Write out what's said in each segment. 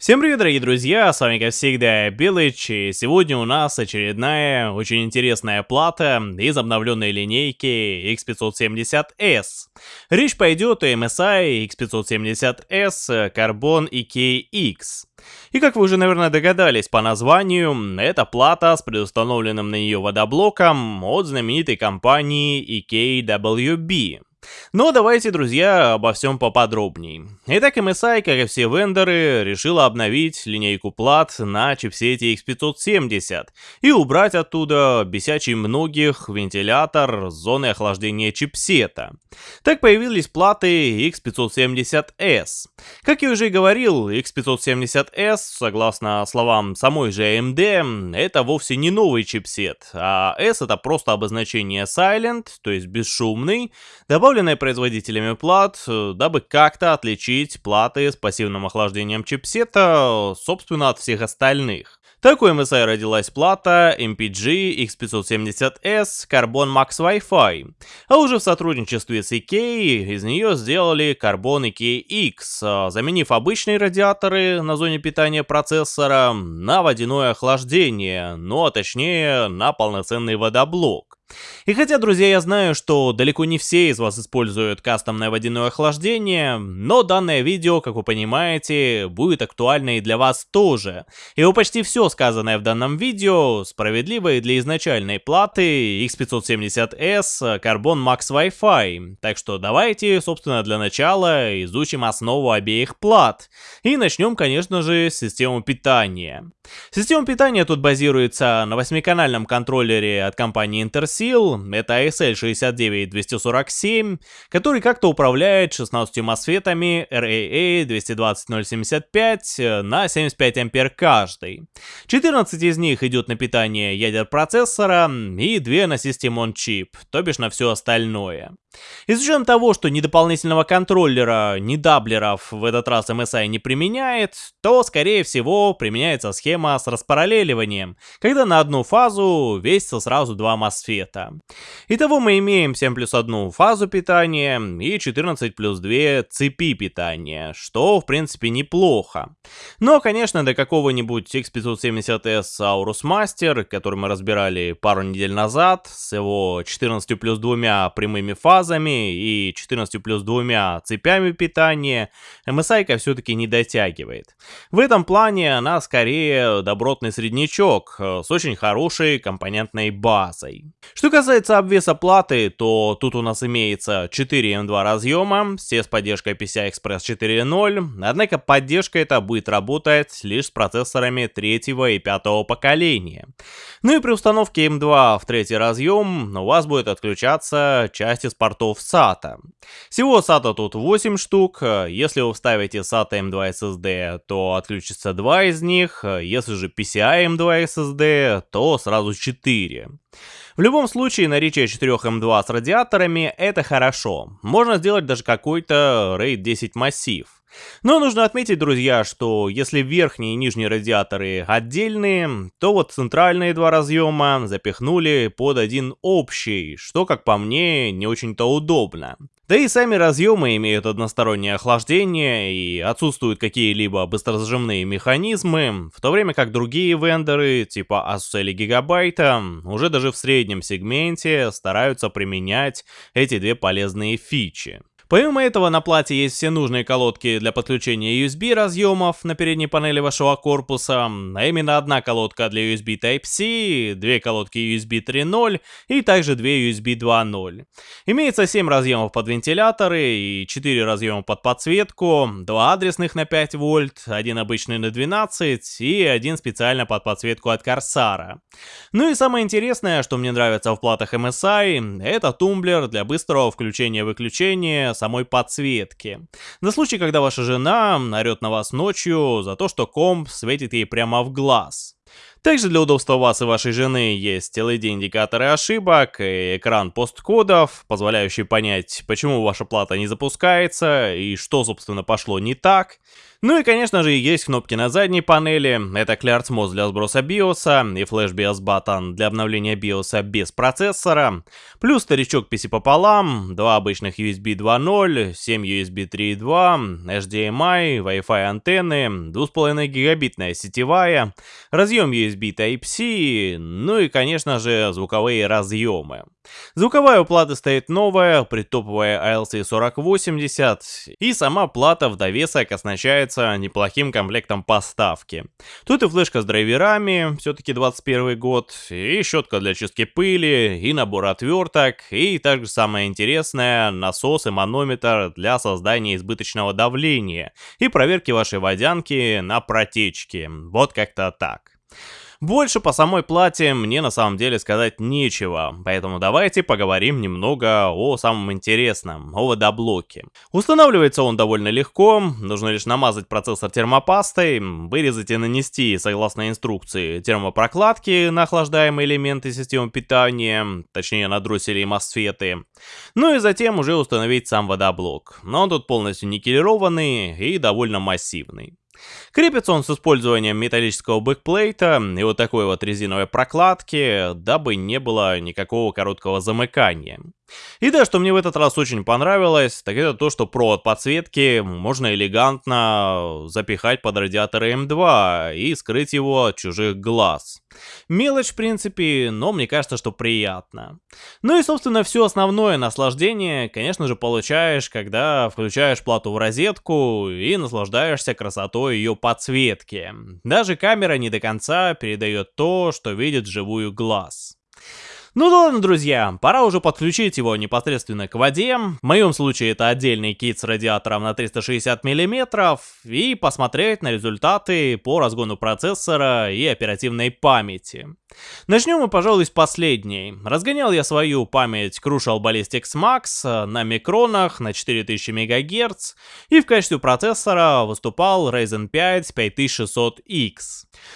Всем привет, дорогие друзья, с вами как всегда Белыч, и сегодня у нас очередная очень интересная плата из обновленной линейки X570S. Речь пойдет о MSI X570S Carbon EKX. И как вы уже, наверное, догадались по названию, это плата с предустановленным на нее водоблоком от знаменитой компании EKWB. Но давайте, друзья, обо всем поподробнее. Итак, MSI, как и все вендоры, решила обновить линейку плат на чипсете X570 и убрать оттуда бесячий многих вентилятор зоны охлаждения чипсета. Так появились платы X570S. Как я уже и говорил, X570S, согласно словам самой же AMD, это вовсе не новый чипсет, а S это просто обозначение Silent, то есть бесшумный, добавленный установленные производителями плат, э, дабы как-то отличить платы с пассивным охлаждением чипсета, собственно, от всех остальных. Так MSI родилась плата MPG X570S Carbon Max Wi-Fi, а уже в сотрудничестве с EK из нее сделали Carbon EKX, заменив обычные радиаторы на зоне питания процессора на водяное охлаждение, ну а точнее на полноценный водоблок. И хотя, друзья, я знаю, что далеко не все из вас используют кастомное водяное охлаждение, но данное видео, как вы понимаете, будет актуально и для вас тоже. И почти все сказанное в данном видео справедливо и для изначальной платы X570S Carbon Max Wi-Fi. Так что давайте, собственно, для начала изучим основу обеих плат. И начнем, конечно же, с системы питания. Система питания тут базируется на восьмиканальном контроллере от компании Intercell, сил, это ASL 69247, который как-то управляет 16 мосфетами RAA 220075 на 75 ампер каждый. 14 из них идет на питание ядер процессора и 2 на систему on-chip, то бишь на все остальное. И учетом того, что ни дополнительного контроллера, ни даблеров в этот раз MSI не применяет, то, скорее всего, применяется схема с распараллеливанием, когда на одну фазу весится сразу два мосфета. Итого мы имеем 7 плюс 1 фазу питания и 14 плюс 2 цепи питания, что, в принципе, неплохо. Но, конечно, до какого-нибудь X570S Aorus Master, который мы разбирали пару недель назад, с его 14 плюс 2 прямыми фазами, и 14 плюс двумя цепями питания, MSI все-таки не дотягивает. В этом плане она скорее добротный среднячок э, с очень хорошей компонентной базой. Что касается обвеса платы, то тут у нас имеется 4 M2 разъема, все с поддержкой PCI Express 4.0, однако поддержка эта будет работать лишь с процессорами третьего и пятого поколения. Ну и при установке M2 в третий разъем у вас будет отключаться часть из портов SATA. Всего SATA тут 8 штук, если вы вставите SATA M2 SSD, то отключится 2 из них, если же PCI M2 SSD, то сразу 4. В любом случае, наличие 4 M2 с радиаторами это хорошо. Можно сделать даже какой-то RAID 10 массив. Но нужно отметить, друзья, что если верхние и нижние радиаторы отдельные, то вот центральные два разъема запихнули под один общий, что, как по мне, не очень-то удобно. Да и сами разъемы имеют одностороннее охлаждение и отсутствуют какие-либо быстрозажимные механизмы, в то время как другие вендоры, типа Asus или Gigabyte, уже даже в среднем сегменте стараются применять эти две полезные фичи. Помимо этого на плате есть все нужные колодки для подключения USB разъемов на передней панели вашего корпуса, а именно одна колодка для USB Type-C, две колодки USB 3.0 и также две USB 2.0. Имеется 7 разъемов под вентиляторы и 4 разъема под подсветку, два адресных на 5 вольт, один обычный на 12 и один специально под подсветку от Корсара. Ну и самое интересное, что мне нравится в платах MSI, это тумблер для быстрого включения-выключения самой подсветки. На случай, когда ваша жена орет на вас ночью за то, что комп светит ей прямо в глаз. Также для удобства вас и вашей жены есть LED-индикаторы ошибок и экран посткодов, позволяющий понять, почему ваша плата не запускается и что, собственно, пошло не так. Ну и конечно же есть кнопки на задней панели, это Clear Mode для сброса BIOS и Flash BIOS Button для обновления BIOS без процессора, плюс старичок PC пополам, два обычных USB 2.0, 7 USB 3.2, HDMI, Wi-Fi антенны, 2,5 гигабитная сетевая, разъем USB Type-C, ну и конечно же звуковые разъемы. Звуковая плата стоит новая, притоповая ALC4080, и сама плата в довесок оснащается неплохим комплектом поставки. Тут и флешка с драйверами, все-таки 21 год, и щетка для чистки пыли, и набор отверток, и также самое интересное, насос и манометр для создания избыточного давления и проверки вашей водянки на протечки. Вот как-то так. Больше по самой плате мне на самом деле сказать нечего, поэтому давайте поговорим немного о самом интересном, о водоблоке. Устанавливается он довольно легко, нужно лишь намазать процессор термопастой, вырезать и нанести, согласно инструкции, термопрокладки на охлаждаемые элементы системы питания, точнее на дроссели и мосфеты, ну и затем уже установить сам водоблок, но он тут полностью никелированный и довольно массивный. Крепится он с использованием металлического бэкплейта и вот такой вот резиновой прокладки, дабы не было никакого короткого замыкания. И да, что мне в этот раз очень понравилось, так это то, что провод подсветки можно элегантно запихать под радиатор М2 и скрыть его от чужих глаз. Мелочь, в принципе, но мне кажется, что приятно. Ну и, собственно, все основное наслаждение, конечно же, получаешь, когда включаешь плату в розетку и наслаждаешься красотой ее подсветки. Даже камера не до конца передает то, что видит живую глаз. Ну ладно, друзья, пора уже подключить его непосредственно к воде. В моем случае это отдельный кит с радиатором на 360 мм и посмотреть на результаты по разгону процессора и оперативной памяти. Начнем мы, пожалуй, с последней. Разгонял я свою память Crucial Ballistics Max на микронах на 4000 МГц, и в качестве процессора выступал Ryzen 5 5600X.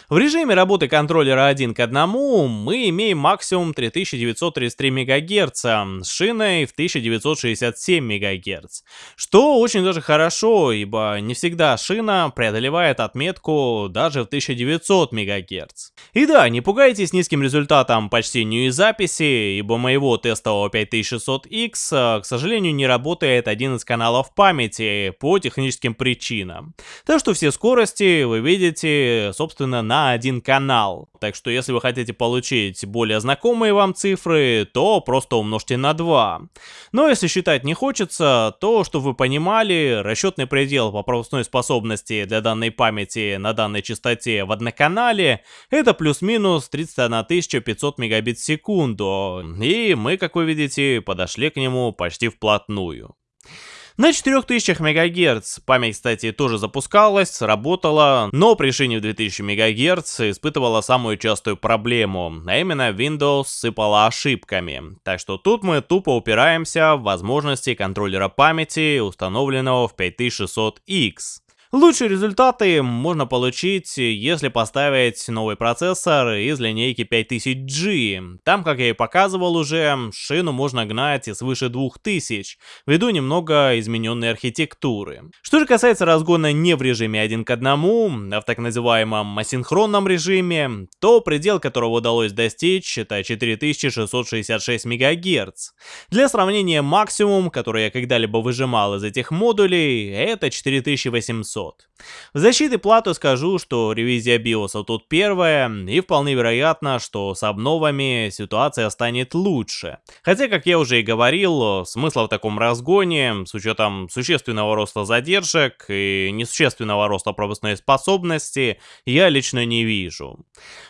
В режиме работы контроллера 1 к 1 мы имеем максимум 3933 МГц с шиной в 1967 МГц, что очень даже хорошо, ибо не всегда шина преодолевает отметку даже в 1900 МГц. И да, не пугайтесь с низким результатом по чтению и записи, ибо моего тестового 5600X, э, к сожалению, не работает один из каналов памяти по техническим причинам. Так что все скорости вы видите, собственно, на один канал. Так что если вы хотите получить более знакомые вам цифры, то просто умножьте на 2. Но если считать не хочется, то, чтобы вы понимали, расчетный предел по пропускной способности для данной памяти на данной частоте в одноканале это плюс-минус 30 31 500 мегабит в секунду, и мы, как вы видите, подошли к нему почти вплотную. На 4000 МГц память, кстати, тоже запускалась, работала, но при шине в 2000 МГц испытывала самую частую проблему, а именно Windows сыпала ошибками. Так что тут мы тупо упираемся в возможности контроллера памяти, установленного в 5600X. Лучшие результаты можно получить, если поставить новый процессор из линейки 5000G. Там, как я и показывал уже, шину можно гнать и свыше 2000, ввиду немного измененной архитектуры. Что же касается разгона не в режиме 1 к 1, а в так называемом асинхронном режиме, то предел, которого удалось достичь, это 4666 МГц. Для сравнения, максимум, который я когда-либо выжимал из этих модулей, это 4800. 500. В защиты платы скажу, что ревизия биоса тут первая, и вполне вероятно, что с обновами ситуация станет лучше. Хотя, как я уже и говорил, смысла в таком разгоне, с учетом существенного роста задержек и несущественного роста пропускной способности, я лично не вижу.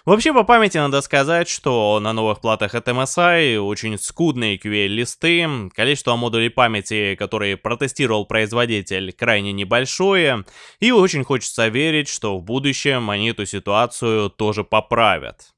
Вообще, по памяти надо сказать, что на новых платах от MSI очень скудные QL-листы, количество модулей памяти, которые протестировал производитель, крайне небольшое, и очень хочется верить, что в будущем они эту ситуацию тоже поправят.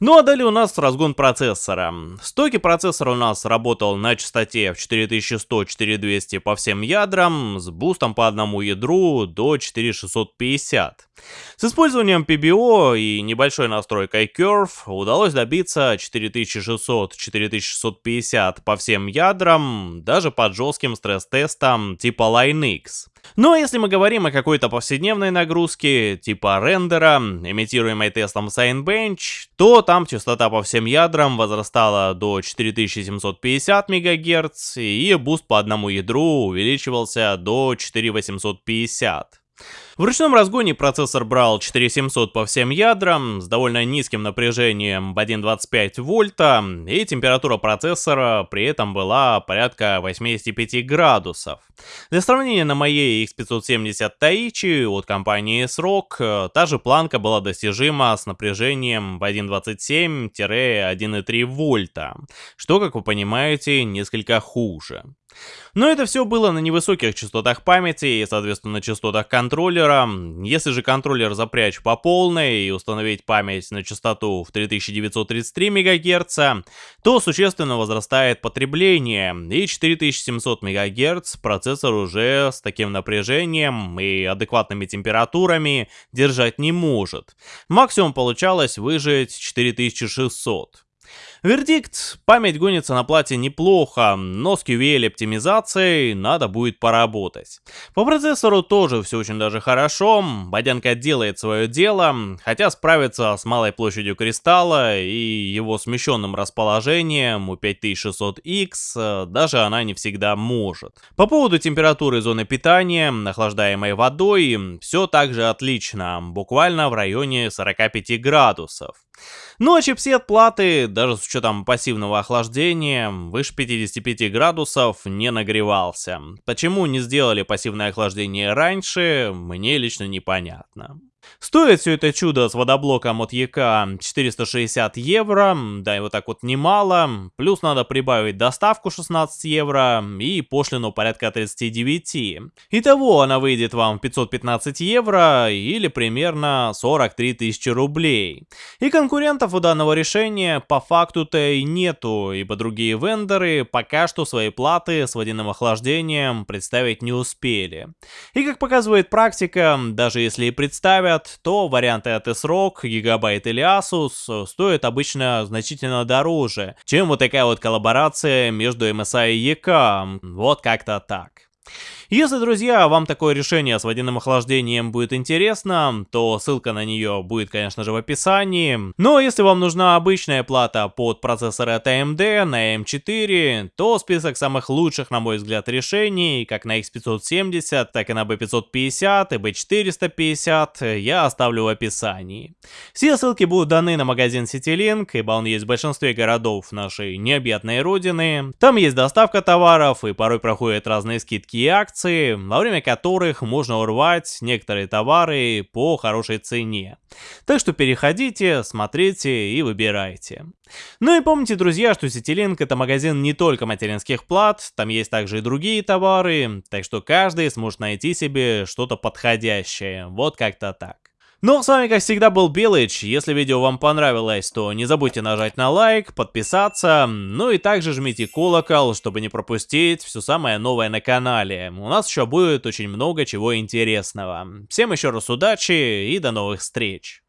Ну а далее у нас разгон процессора. Стоки процессора у нас работал на частоте в 4100-4200 по всем ядрам, с бустом по одному ядру до 4650. С использованием PBO и небольшой настройкой Curve удалось добиться 4600-4650 по всем ядрам, даже под жестким стресс-тестом типа LinX. Но ну, а если мы говорим о какой-то повседневной нагрузке, типа рендера, имитируемой тестом Cinebench, то там частота по всем ядрам возрастала до 4750 МГц, и буст по одному ядру увеличивался до 4850. В ручном разгоне процессор брал 4700 по всем ядрам с довольно низким напряжением в 1.25 вольта, и температура процессора при этом была порядка 85 градусов. Для сравнения, на моей X570 Taichi от компании SROC та же планка была достижима с напряжением в 1.27-1.3 вольта, что, как вы понимаете, несколько хуже. Но это все было на невысоких частотах памяти и, соответственно, на частотах контроллера. Если же контроллер запрячь по полной и установить память на частоту в 3933 МГц, то существенно возрастает потребление, и 4700 МГц процессор уже с таким напряжением и адекватными температурами держать не может. Максимум получалось выжить 4600. Вердикт. Память гонится на плате неплохо, но с QVL оптимизацией надо будет поработать. По процессору тоже все очень даже хорошо, Бодянка делает свое дело, хотя справиться с малой площадью кристалла и его смещенным расположением у 5600X э, даже она не всегда может. По поводу температуры зоны питания, охлаждаемой водой, все также отлично, буквально в районе 45 градусов. Ну а чипсет платы, даже с пассивного охлаждения, выше 55 градусов не нагревался. Почему не сделали пассивное охлаждение раньше, мне лично непонятно. Стоит все это чудо с водоблоком от ЕК 460 евро, да и вот так вот немало, плюс надо прибавить доставку 16 евро и пошлину порядка 39. Итого она выйдет вам 515 евро или примерно 43 тысячи рублей. И конкурентов у данного решения по факту-то и нету, ибо другие вендоры пока что свои платы с водяным охлаждением представить не успели. И как показывает практика, даже если и представят, говорят, то варианты от S-Rock, Gigabyte или Asus стоят обычно значительно дороже, чем вот такая вот коллаборация между MSI и EK. Вот как-то так. Если, друзья, вам такое решение с водяным охлаждением будет интересно, то ссылка на нее будет, конечно же, в описании. Но если вам нужна обычная плата под процессор от AMD на M4, то список самых лучших, на мой взгляд, решений, как на X570, так и на B550 и B450, я оставлю в описании. Все ссылки будут даны на магазин CityLink, ибо он есть в большинстве городов нашей необъятной родины. Там есть доставка товаров и порой проходят разные скидки и акции, акции, во время которых можно урвать некоторые товары по хорошей цене. Так что переходите, смотрите и выбирайте. Ну и помните, друзья, что Citilink это магазин не только материнских плат, там есть также и другие товары, так что каждый сможет найти себе что-то подходящее. Вот как-то так. Ну, с вами, как всегда, был Билыч. Если видео вам понравилось, то не забудьте нажать на лайк, подписаться, ну и также жмите колокол, чтобы не пропустить все самое новое на канале. У нас еще будет очень много чего интересного. Всем еще раз удачи и до новых встреч.